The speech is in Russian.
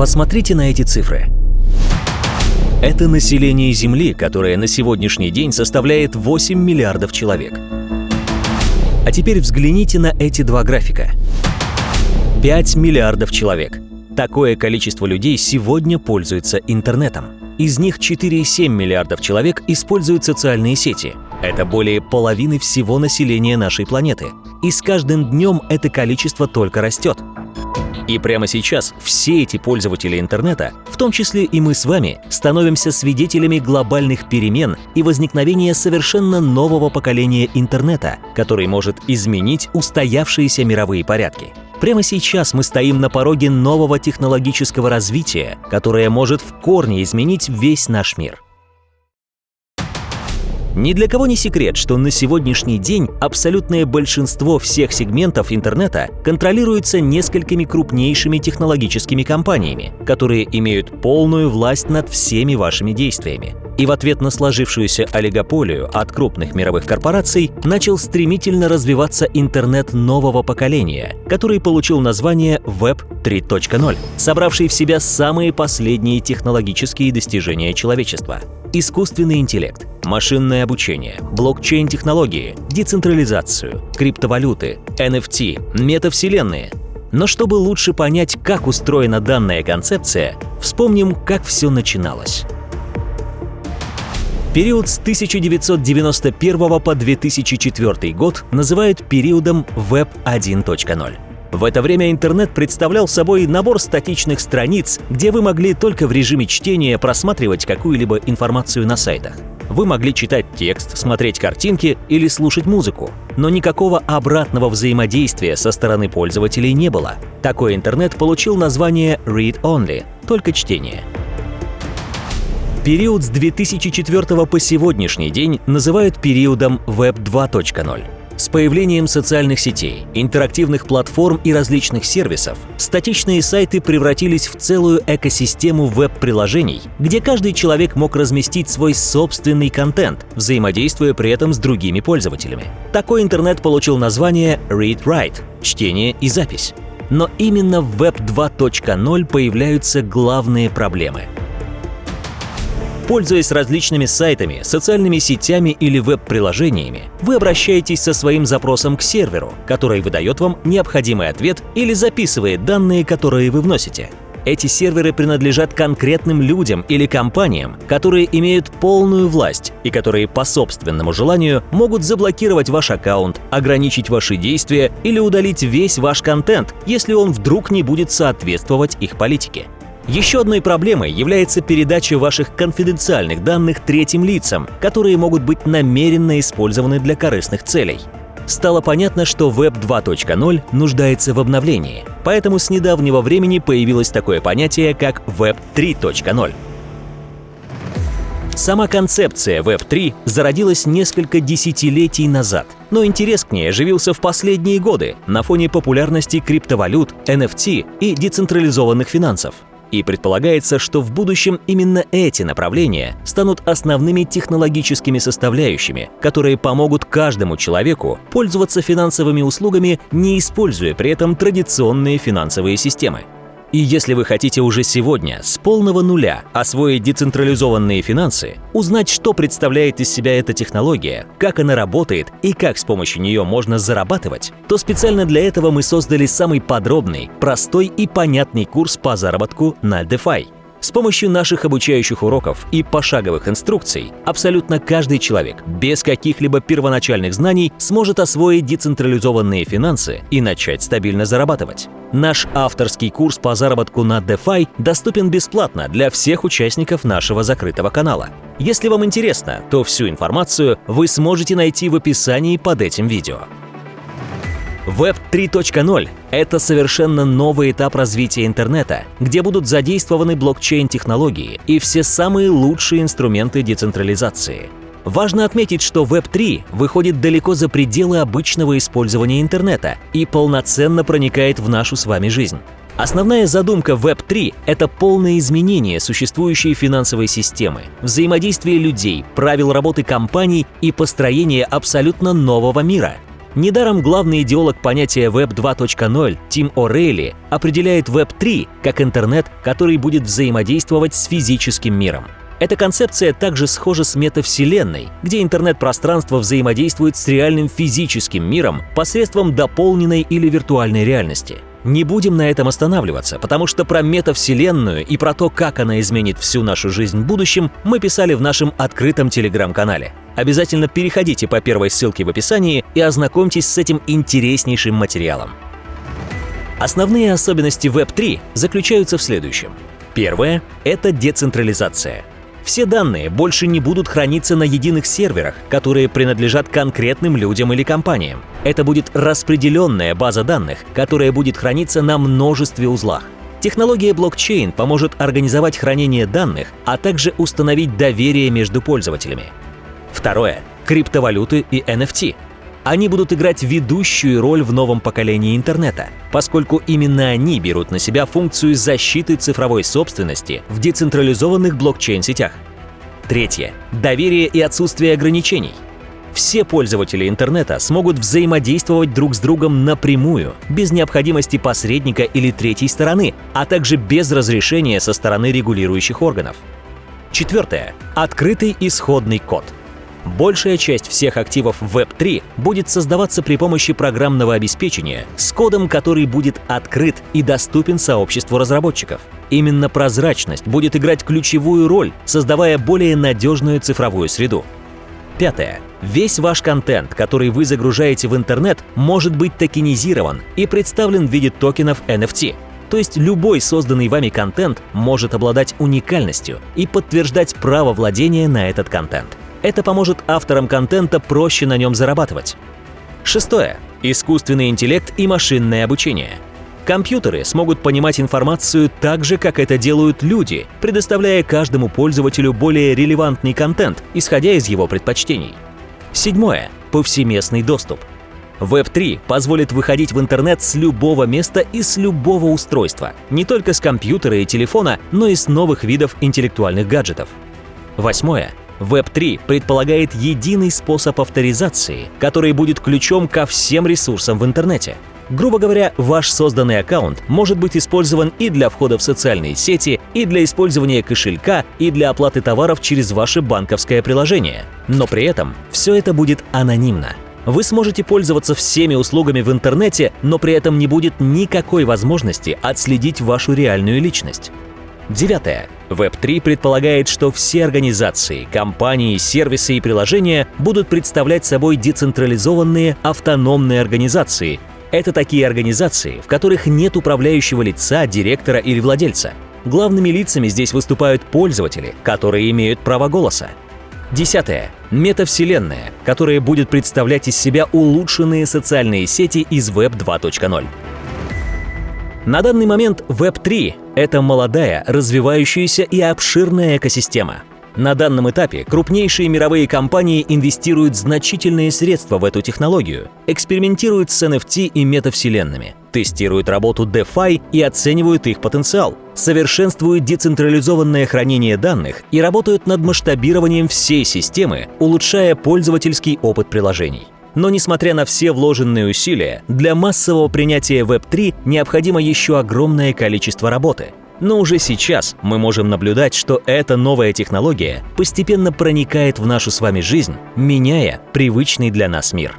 Посмотрите на эти цифры. Это население Земли, которое на сегодняшний день составляет 8 миллиардов человек. А теперь взгляните на эти два графика. 5 миллиардов человек. Такое количество людей сегодня пользуется интернетом. Из них 4,7 миллиардов человек используют социальные сети. Это более половины всего населения нашей планеты. И с каждым днем это количество только растет. И прямо сейчас все эти пользователи интернета, в том числе и мы с вами, становимся свидетелями глобальных перемен и возникновения совершенно нового поколения интернета, который может изменить устоявшиеся мировые порядки. Прямо сейчас мы стоим на пороге нового технологического развития, которое может в корне изменить весь наш мир. Ни для кого не секрет, что на сегодняшний день абсолютное большинство всех сегментов интернета контролируется несколькими крупнейшими технологическими компаниями, которые имеют полную власть над всеми вашими действиями. И в ответ на сложившуюся олигополию от крупных мировых корпораций начал стремительно развиваться интернет нового поколения, который получил название Web 3.0, собравший в себя самые последние технологические достижения человечества искусственный интеллект, машинное обучение, блокчейн-технологии, децентрализацию, криптовалюты, NFT, метавселенные. Но чтобы лучше понять, как устроена данная концепция, вспомним, как все начиналось. Период с 1991 по 2004 год называют периодом Web 1.0. В это время интернет представлял собой набор статичных страниц, где вы могли только в режиме чтения просматривать какую-либо информацию на сайтах. Вы могли читать текст, смотреть картинки или слушать музыку, но никакого обратного взаимодействия со стороны пользователей не было. Такой интернет получил название Read Only — только чтение. Период с 2004 по сегодняшний день называют периодом Web 2.0. С появлением социальных сетей, интерактивных платформ и различных сервисов, статичные сайты превратились в целую экосистему веб-приложений, где каждый человек мог разместить свой собственный контент, взаимодействуя при этом с другими пользователями. Такой интернет получил название Read-Write — чтение и запись. Но именно в Web 2.0 появляются главные проблемы — Пользуясь различными сайтами, социальными сетями или веб-приложениями, вы обращаетесь со своим запросом к серверу, который выдает вам необходимый ответ или записывает данные, которые вы вносите. Эти серверы принадлежат конкретным людям или компаниям, которые имеют полную власть и которые по собственному желанию могут заблокировать ваш аккаунт, ограничить ваши действия или удалить весь ваш контент, если он вдруг не будет соответствовать их политике. Еще одной проблемой является передача ваших конфиденциальных данных третьим лицам, которые могут быть намеренно использованы для корыстных целей. Стало понятно, что Web 2.0 нуждается в обновлении, поэтому с недавнего времени появилось такое понятие, как Web 3.0. Сама концепция Web3 зародилась несколько десятилетий назад, но интерес к ней оживился в последние годы на фоне популярности криптовалют, NFT и децентрализованных финансов. И предполагается, что в будущем именно эти направления станут основными технологическими составляющими, которые помогут каждому человеку пользоваться финансовыми услугами, не используя при этом традиционные финансовые системы. И если вы хотите уже сегодня с полного нуля освоить децентрализованные финансы, узнать, что представляет из себя эта технология, как она работает и как с помощью нее можно зарабатывать, то специально для этого мы создали самый подробный, простой и понятный курс по заработку на DeFi – с помощью наших обучающих уроков и пошаговых инструкций абсолютно каждый человек без каких-либо первоначальных знаний сможет освоить децентрализованные финансы и начать стабильно зарабатывать. Наш авторский курс по заработку на DeFi доступен бесплатно для всех участников нашего закрытого канала. Если вам интересно, то всю информацию вы сможете найти в описании под этим видео. Web 3.0 — это совершенно новый этап развития интернета, где будут задействованы блокчейн-технологии и все самые лучшие инструменты децентрализации. Важно отметить, что Web3 выходит далеко за пределы обычного использования интернета и полноценно проникает в нашу с вами жизнь. Основная задумка Web3 — это полное изменение существующей финансовой системы, взаимодействие людей, правил работы компаний и построение абсолютно нового мира — Недаром главный идеолог понятия Web 2.0 Тим О'Рейли определяет Web 3 как интернет, который будет взаимодействовать с физическим миром. Эта концепция также схожа с метавселенной, где интернет-пространство взаимодействует с реальным физическим миром посредством дополненной или виртуальной реальности. Не будем на этом останавливаться, потому что про метавселенную и про то, как она изменит всю нашу жизнь в будущем, мы писали в нашем открытом телеграм-канале. Обязательно переходите по первой ссылке в описании и ознакомьтесь с этим интереснейшим материалом. Основные особенности Web3 заключаются в следующем. Первое — это децентрализация. Все данные больше не будут храниться на единых серверах, которые принадлежат конкретным людям или компаниям. Это будет распределенная база данных, которая будет храниться на множестве узлах. Технология блокчейн поможет организовать хранение данных, а также установить доверие между пользователями. Второе. Криптовалюты и NFT. Они будут играть ведущую роль в новом поколении интернета, поскольку именно они берут на себя функцию защиты цифровой собственности в децентрализованных блокчейн-сетях. Третье. Доверие и отсутствие ограничений. Все пользователи интернета смогут взаимодействовать друг с другом напрямую, без необходимости посредника или третьей стороны, а также без разрешения со стороны регулирующих органов. Четвертое. Открытый исходный код – Большая часть всех активов Web3 будет создаваться при помощи программного обеспечения с кодом, который будет открыт и доступен сообществу разработчиков. Именно прозрачность будет играть ключевую роль, создавая более надежную цифровую среду. Пятое. Весь ваш контент, который вы загружаете в интернет, может быть токенизирован и представлен в виде токенов NFT. То есть любой созданный вами контент может обладать уникальностью и подтверждать право владения на этот контент. Это поможет авторам контента проще на нем зарабатывать. Шестое. Искусственный интеллект и машинное обучение. Компьютеры смогут понимать информацию так же, как это делают люди, предоставляя каждому пользователю более релевантный контент, исходя из его предпочтений. Седьмое. Повсеместный доступ. Web3 позволит выходить в интернет с любого места и с любого устройства, не только с компьютера и телефона, но и с новых видов интеллектуальных гаджетов. Восьмое. Web3 предполагает единый способ авторизации, который будет ключом ко всем ресурсам в интернете. Грубо говоря, ваш созданный аккаунт может быть использован и для входа в социальные сети, и для использования кошелька, и для оплаты товаров через ваше банковское приложение. Но при этом все это будет анонимно. Вы сможете пользоваться всеми услугами в интернете, но при этом не будет никакой возможности отследить вашу реальную личность. Девятое. Web3 предполагает, что все организации, компании, сервисы и приложения будут представлять собой децентрализованные автономные организации. Это такие организации, в которых нет управляющего лица, директора или владельца. Главными лицами здесь выступают пользователи, которые имеют право голоса. Десятое. Метавселенная, которая будет представлять из себя улучшенные социальные сети из Web 2.0. На данный момент Web3 — это молодая, развивающаяся и обширная экосистема. На данном этапе крупнейшие мировые компании инвестируют значительные средства в эту технологию, экспериментируют с NFT и метавселенными, тестируют работу DeFi и оценивают их потенциал, совершенствуют децентрализованное хранение данных и работают над масштабированием всей системы, улучшая пользовательский опыт приложений. Но несмотря на все вложенные усилия, для массового принятия Web3 необходимо еще огромное количество работы. Но уже сейчас мы можем наблюдать, что эта новая технология постепенно проникает в нашу с вами жизнь, меняя привычный для нас мир.